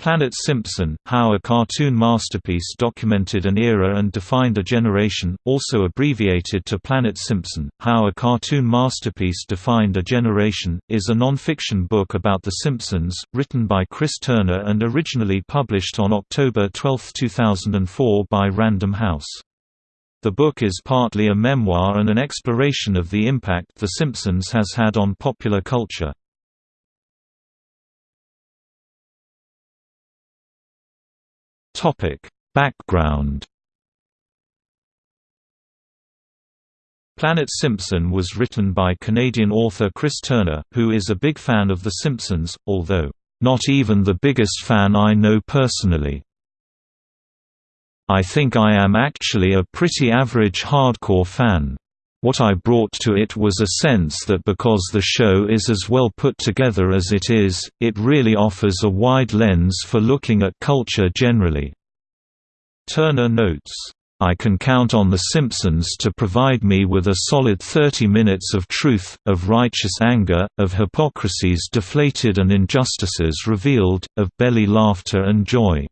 Planet Simpson, How a Cartoon Masterpiece Documented an Era and Defined a Generation, also abbreviated to Planet Simpson, How a Cartoon Masterpiece Defined a Generation, is a non-fiction book about The Simpsons, written by Chris Turner and originally published on October 12, 2004 by Random House. The book is partly a memoir and an exploration of the impact The Simpsons has had on popular culture. Topic: Background. Planet Simpson was written by Canadian author Chris Turner, who is a big fan of The Simpsons, although, "...not even the biggest fan I know personally." I think I am actually a pretty average hardcore fan. What I brought to it was a sense that because the show is as well put together as it is, it really offers a wide lens for looking at culture generally. Turner notes, I can count on The Simpsons to provide me with a solid 30 minutes of truth, of righteous anger, of hypocrisies deflated and injustices revealed, of belly laughter and joy.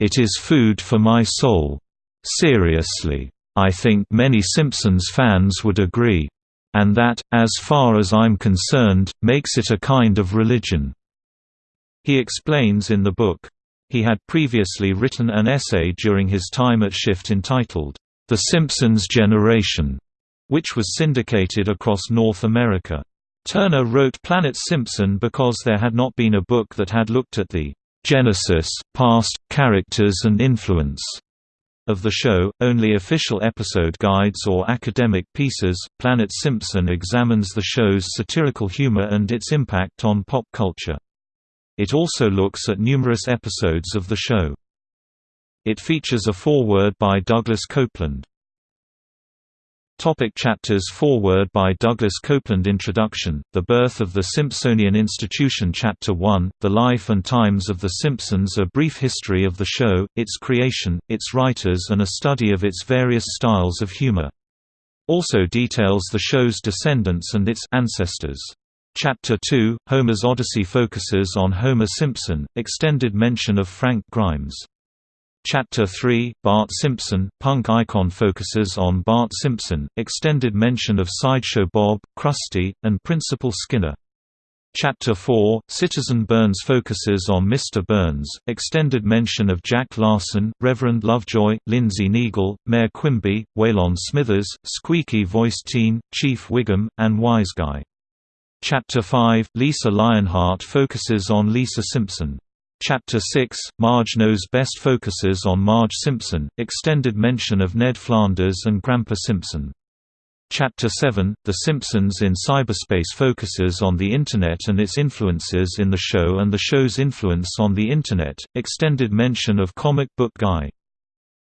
It is food for my soul. Seriously. I think many Simpsons fans would agree. And that, as far as I'm concerned, makes it a kind of religion." He explains in the book. He had previously written an essay during his time at Shift entitled, The Simpsons Generation, which was syndicated across North America. Turner wrote Planet Simpson because there had not been a book that had looked at the genesis, past, characters and influence of the show, only official episode guides or academic pieces. Planet Simpson examines the show's satirical humor and its impact on pop culture. It also looks at numerous episodes of the show. It features a foreword by Douglas Coupland. Topic chapters Foreword by Douglas Coupland Introduction, The Birth of the Simpsonian Institution Chapter 1, The Life and Times of The Simpsons A brief history of the show, its creation, its writers and a study of its various styles of humor. Also details the show's descendants and its ancestors. Chapter 2, Homer's Odyssey focuses on Homer Simpson, extended mention of Frank Grimes. Chapter 3, Bart Simpson, punk icon focuses on Bart Simpson, extended mention of Sideshow Bob, Krusty, and Principal Skinner. Chapter 4, Citizen Burns focuses on Mr. Burns, extended mention of Jack Larson, Reverend Lovejoy, Lindsey Naegle, Mayor Quimby, Waylon Smithers, Squeaky Voice Teen, Chief Wiggum, and Wise Guy. Chapter 5, Lisa Lionheart focuses on Lisa Simpson. Chapter 6, Marge Knows Best focuses on Marge Simpson, extended mention of Ned Flanders and Grandpa Simpson. Chapter 7, The Simpsons in Cyberspace focuses on the Internet and its influences in the show and the show's influence on the Internet, extended mention of Comic Book Guy.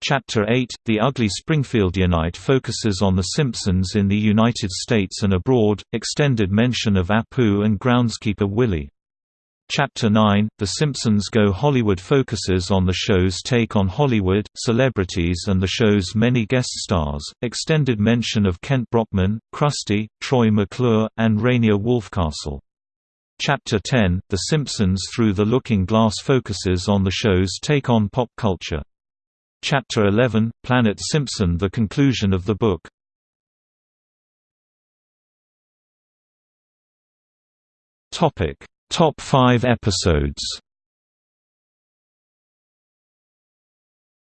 Chapter 8, The Ugly Springfieldianite focuses on The Simpsons in the United States and abroad, extended mention of Apu and groundskeeper Willie. Chapter 9, The Simpsons Go Hollywood focuses on the show's take on Hollywood, celebrities and the show's many guest stars, extended mention of Kent Brockman, Krusty, Troy McClure, and Rainier Wolfcastle. Chapter 10, The Simpsons Through the Looking Glass focuses on the show's take on pop culture. Chapter 11, Planet Simpson The conclusion of the book. Topic Top 5 episodes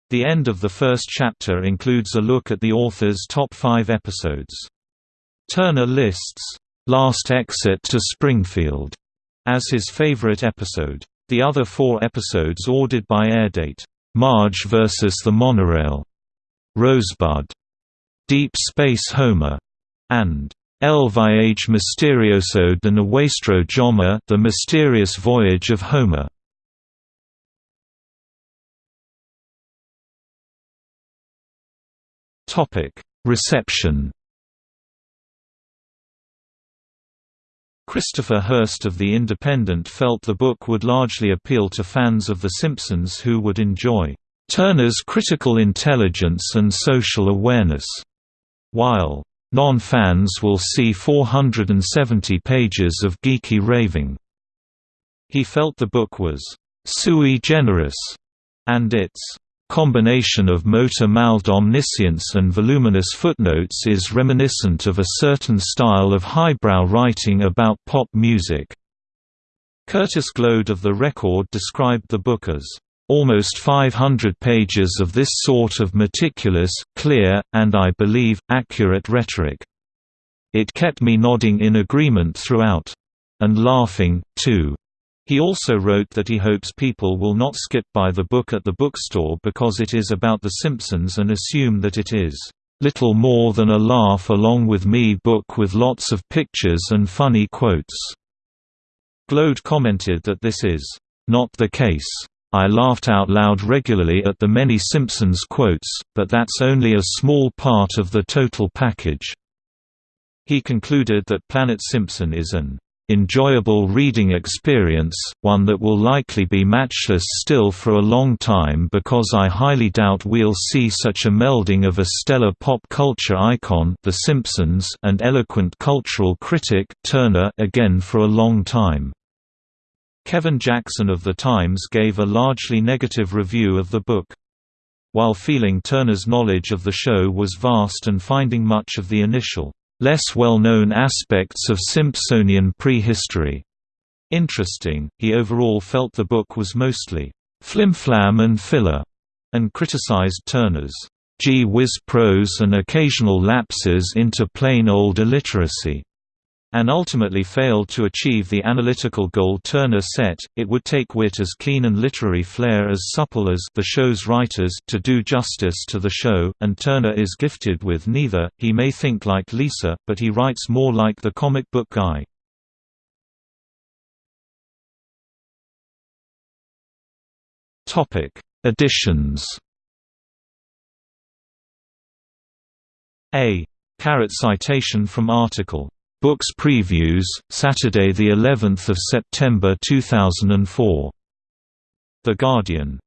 The end of the first chapter includes a look at the author's top five episodes. Turner lists, "'Last Exit to Springfield' as his favorite episode. The other four episodes ordered by airdate, "'Marge vs. the Monorail'", "'Rosebud'", "'Deep Space Homer' and El Viaje Misterioso de Nuestro Homer The Mysterious Voyage of Homer. Reception. Christopher Hirst of The Independent felt the book would largely appeal to fans of The Simpsons who would enjoy Turner's critical intelligence and social awareness, while Non-fans will see 470 pages of geeky raving. He felt the book was sui generis, and its combination of motor-mouthed omniscience and voluminous footnotes is reminiscent of a certain style of highbrow writing about pop music. Curtis Glode of The Record described the book as almost 500 pages of this sort of meticulous, clear, and I believe, accurate rhetoric. It kept me nodding in agreement throughout. And laughing, too. He also wrote that he hopes people will not skip by the book at the bookstore because it is about The Simpsons and assume that it is little more than a laugh along with me book with lots of pictures and funny quotes. Glode commented that this is not the case. I laughed out loud regularly at the many Simpsons quotes, but that's only a small part of the total package. He concluded that Planet Simpson is an enjoyable reading experience, one that will likely be matchless still for a long time because I highly doubt we'll see such a melding of a stellar pop culture icon The Simpsons and eloquent cultural critic Turner again for a long time. Kevin Jackson of The Times gave a largely negative review of the book. While feeling Turner's knowledge of the show was vast and finding much of the initial less well-known aspects of Simpsonian prehistory. Interesting, he overall felt the book was mostly flimflam and filler, and criticized Turner's gee whiz prose and occasional lapses into plain old illiteracy and ultimately failed to achieve the analytical goal Turner set. It would take wit as keen and literary flair as supple as the show's writers to do justice to the show, and Turner is gifted with neither. He may think like Lisa, but he writes more like the comic book guy. Topic: Editions. A. Carrot citation from article Books previews, Saturday the 11th of September 2004. The Guardian